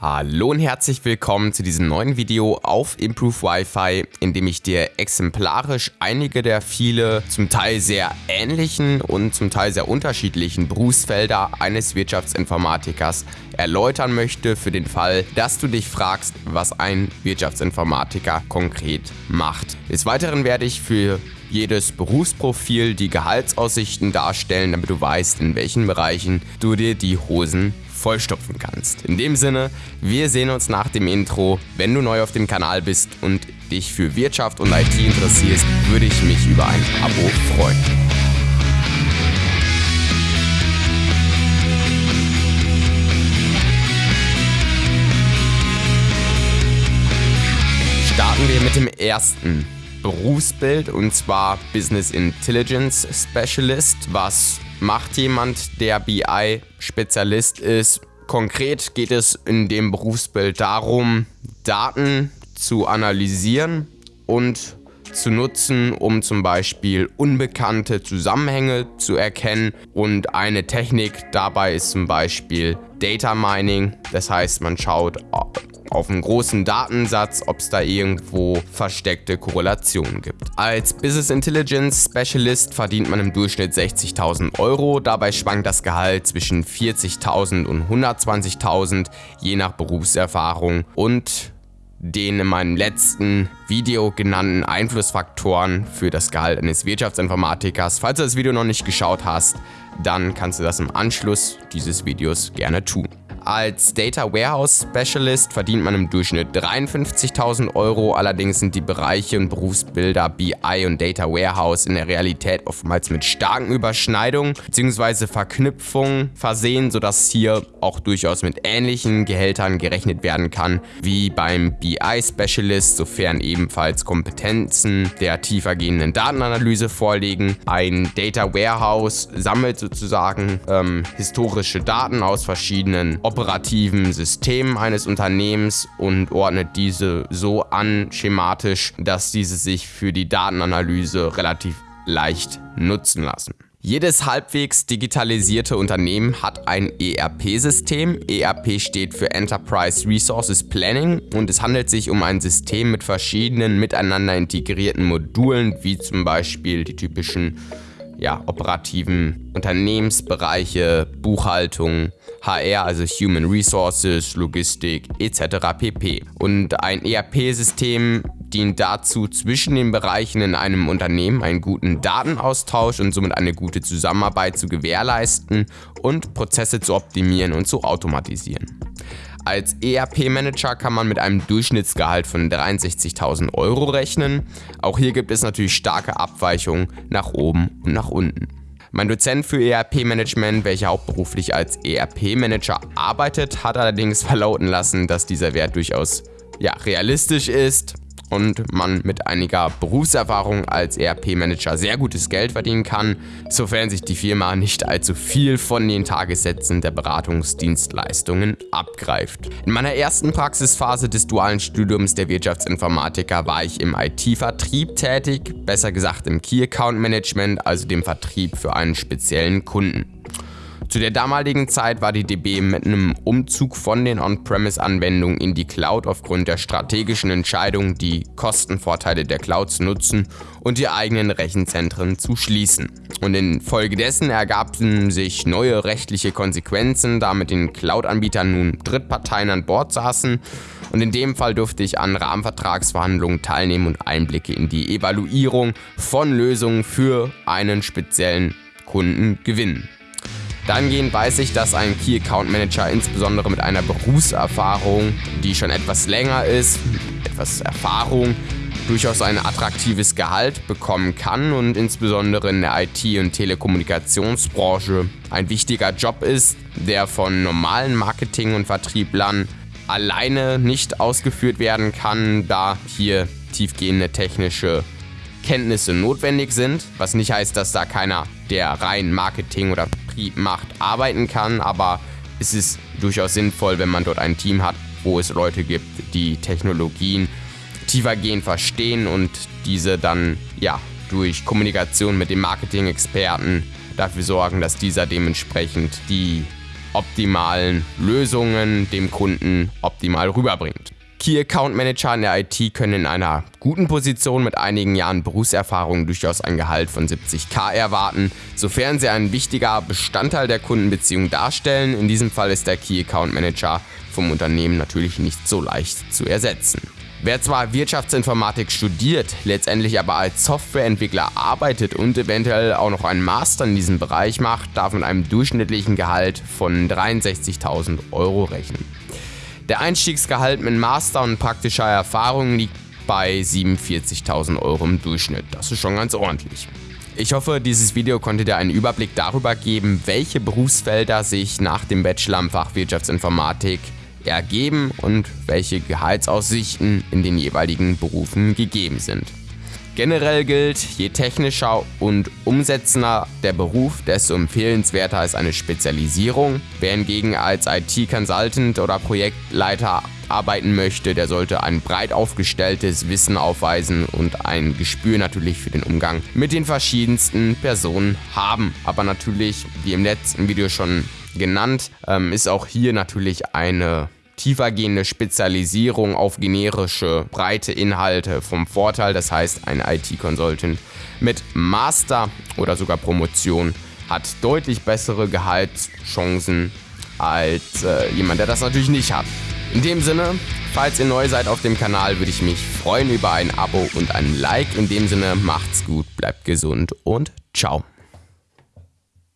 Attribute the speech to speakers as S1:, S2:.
S1: Hallo und herzlich willkommen zu diesem neuen Video auf Improve Wi-Fi, in dem ich dir exemplarisch einige der viele zum Teil sehr ähnlichen und zum Teil sehr unterschiedlichen Berufsfelder eines Wirtschaftsinformatikers erläutern möchte für den Fall, dass du dich fragst, was ein Wirtschaftsinformatiker konkret macht. Des Weiteren werde ich für jedes Berufsprofil die Gehaltsaussichten darstellen, damit du weißt, in welchen Bereichen du dir die Hosen vollstopfen kannst. In dem Sinne, wir sehen uns nach dem Intro. Wenn du neu auf dem Kanal bist und dich für Wirtschaft und IT interessierst, würde ich mich über ein Abo freuen. Starten wir mit dem ersten Berufsbild und zwar Business Intelligence Specialist, was macht jemand, der BI-Spezialist ist. Konkret geht es in dem Berufsbild darum, Daten zu analysieren und zu nutzen, um zum Beispiel unbekannte Zusammenhänge zu erkennen. Und eine Technik dabei ist zum Beispiel Data Mining. Das heißt, man schaut, auf einen großen Datensatz, ob es da irgendwo versteckte Korrelationen gibt. Als Business Intelligence Specialist verdient man im Durchschnitt 60.000 Euro. Dabei schwankt das Gehalt zwischen 40.000 und 120.000, je nach Berufserfahrung und den in meinem letzten Video genannten Einflussfaktoren für das Gehalt eines Wirtschaftsinformatikers. Falls du das Video noch nicht geschaut hast, dann kannst du das im Anschluss dieses Videos gerne tun. Als Data Warehouse Specialist verdient man im Durchschnitt 53.000 Euro, allerdings sind die Bereiche und Berufsbilder BI und Data Warehouse in der Realität oftmals mit starken Überschneidungen bzw. Verknüpfungen versehen, sodass hier auch durchaus mit ähnlichen Gehältern gerechnet werden kann wie beim BI Specialist, sofern ebenfalls Kompetenzen der tiefergehenden Datenanalyse vorliegen. Ein Data Warehouse sammelt sozusagen ähm, historische Daten aus verschiedenen operativen System eines Unternehmens und ordnet diese so an schematisch, dass diese sich für die Datenanalyse relativ leicht nutzen lassen. Jedes halbwegs digitalisierte Unternehmen hat ein ERP-System. ERP steht für Enterprise Resources Planning und es handelt sich um ein System mit verschiedenen miteinander integrierten Modulen, wie zum Beispiel die typischen ja, operativen Unternehmensbereiche, Buchhaltung, HR, also Human Resources, Logistik etc. pp. Und ein ERP-System dient dazu, zwischen den Bereichen in einem Unternehmen einen guten Datenaustausch und somit eine gute Zusammenarbeit zu gewährleisten und Prozesse zu optimieren und zu automatisieren. Als ERP-Manager kann man mit einem Durchschnittsgehalt von 63.000 Euro rechnen. Auch hier gibt es natürlich starke Abweichungen nach oben und nach unten. Mein Dozent für ERP-Management, welcher hauptberuflich als ERP-Manager arbeitet, hat allerdings verlauten lassen, dass dieser Wert durchaus ja, realistisch ist und man mit einiger Berufserfahrung als ERP-Manager sehr gutes Geld verdienen kann, sofern sich die Firma nicht allzu viel von den Tagessätzen der Beratungsdienstleistungen abgreift. In meiner ersten Praxisphase des dualen Studiums der Wirtschaftsinformatiker war ich im IT-Vertrieb tätig, besser gesagt im Key Account Management, also dem Vertrieb für einen speziellen Kunden. Zu der damaligen Zeit war die DB mit einem Umzug von den On-Premise-Anwendungen in die Cloud aufgrund der strategischen Entscheidung, die Kostenvorteile der Cloud zu nutzen und die eigenen Rechenzentren zu schließen. Und infolgedessen ergaben sich neue rechtliche Konsequenzen, da mit den Cloud-Anbietern nun Drittparteien an Bord saßen und in dem Fall durfte ich an Rahmenvertragsverhandlungen teilnehmen und Einblicke in die Evaluierung von Lösungen für einen speziellen Kunden gewinnen. Dahingehend weiß ich, dass ein Key Account Manager insbesondere mit einer Berufserfahrung, die schon etwas länger ist, etwas Erfahrung, durchaus ein attraktives Gehalt bekommen kann und insbesondere in der IT- und Telekommunikationsbranche ein wichtiger Job ist, der von normalen Marketing- und Vertrieblern alleine nicht ausgeführt werden kann, da hier tiefgehende technische Kenntnisse notwendig sind, was nicht heißt, dass da keiner, der rein Marketing oder Vertrieb macht, arbeiten kann, aber es ist durchaus sinnvoll, wenn man dort ein Team hat, wo es Leute gibt, die Technologien tiefergehend verstehen und diese dann ja durch Kommunikation mit dem Marketing-Experten dafür sorgen, dass dieser dementsprechend die optimalen Lösungen dem Kunden optimal rüberbringt. Key Account Manager in der IT können in einer guten Position mit einigen Jahren Berufserfahrung durchaus ein Gehalt von 70k erwarten, sofern sie ein wichtiger Bestandteil der Kundenbeziehung darstellen. In diesem Fall ist der Key Account Manager vom Unternehmen natürlich nicht so leicht zu ersetzen. Wer zwar Wirtschaftsinformatik studiert, letztendlich aber als Softwareentwickler arbeitet und eventuell auch noch einen Master in diesem Bereich macht, darf mit einem durchschnittlichen Gehalt von 63.000 Euro rechnen. Der Einstiegsgehalt mit Master und praktischer Erfahrung liegt bei 47.000 Euro im Durchschnitt. Das ist schon ganz ordentlich. Ich hoffe, dieses Video konnte dir einen Überblick darüber geben, welche Berufsfelder sich nach dem Bachelor im Fach Wirtschaftsinformatik ergeben und welche Gehaltsaussichten in den jeweiligen Berufen gegeben sind. Generell gilt, je technischer und umsetzender der Beruf, desto empfehlenswerter ist eine Spezialisierung. Wer hingegen als IT-Consultant oder Projektleiter arbeiten möchte, der sollte ein breit aufgestelltes Wissen aufweisen und ein Gespür natürlich für den Umgang mit den verschiedensten Personen haben. Aber natürlich, wie im letzten Video schon genannt, ähm, ist auch hier natürlich eine tiefergehende Spezialisierung auf generische, breite Inhalte vom Vorteil. Das heißt, ein IT-Consultant mit Master oder sogar Promotion hat deutlich bessere Gehaltschancen als äh, jemand, der das natürlich nicht hat. In dem Sinne, falls ihr neu seid auf dem Kanal, würde ich mich freuen über ein Abo und ein Like. In dem Sinne, macht's gut, bleibt gesund und ciao.